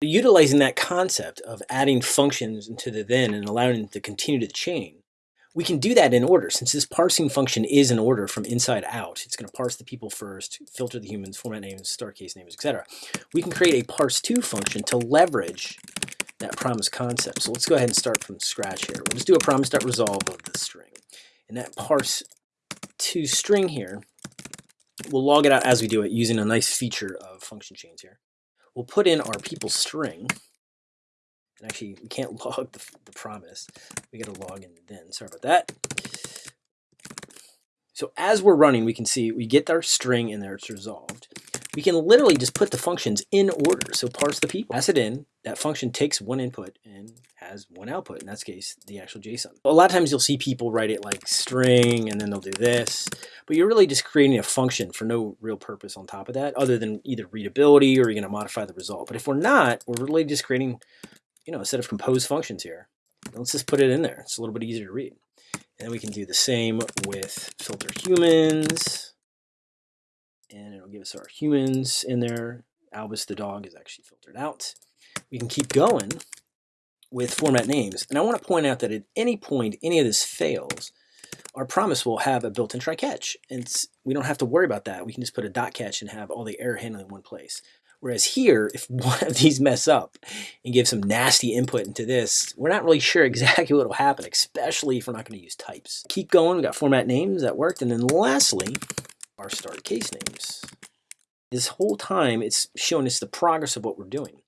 Utilizing that concept of adding functions into the then and allowing it to continue to chain, we can do that in order. Since this parsing function is in order from inside out, it's going to parse the people first, filter the humans, format names, start case names, etc. We can create a parse2 function to leverage that promise concept. So let's go ahead and start from scratch here. We'll just do a promise.resolve of the string. And that parse2 string here, we'll log it out as we do it using a nice feature of function chains here. We'll put in our people string. And actually, we can't log the, the promise. We got to log in then. Sorry about that. So as we're running, we can see we get our string in there. It's resolved we can literally just put the functions in order. So parse the people, pass it in. That function takes one input and has one output. In that case, the actual JSON. A lot of times you'll see people write it like string and then they'll do this, but you're really just creating a function for no real purpose on top of that other than either readability or you're going to modify the result. But if we're not, we're really just creating, you know, a set of composed functions here. Let's just put it in there. It's a little bit easier to read. And we can do the same with filter humans and it'll give us our humans in there. Albus the dog is actually filtered out. We can keep going with format names. And I want to point out that at any point any of this fails, our promise will have a built-in try catch. And we don't have to worry about that. We can just put a dot catch and have all the error handling in one place. Whereas here, if one of these mess up and give some nasty input into this, we're not really sure exactly what will happen, especially if we're not going to use types. Keep going. We got format names that worked. And then lastly, our start case names. This whole time, it's showing us the progress of what we're doing.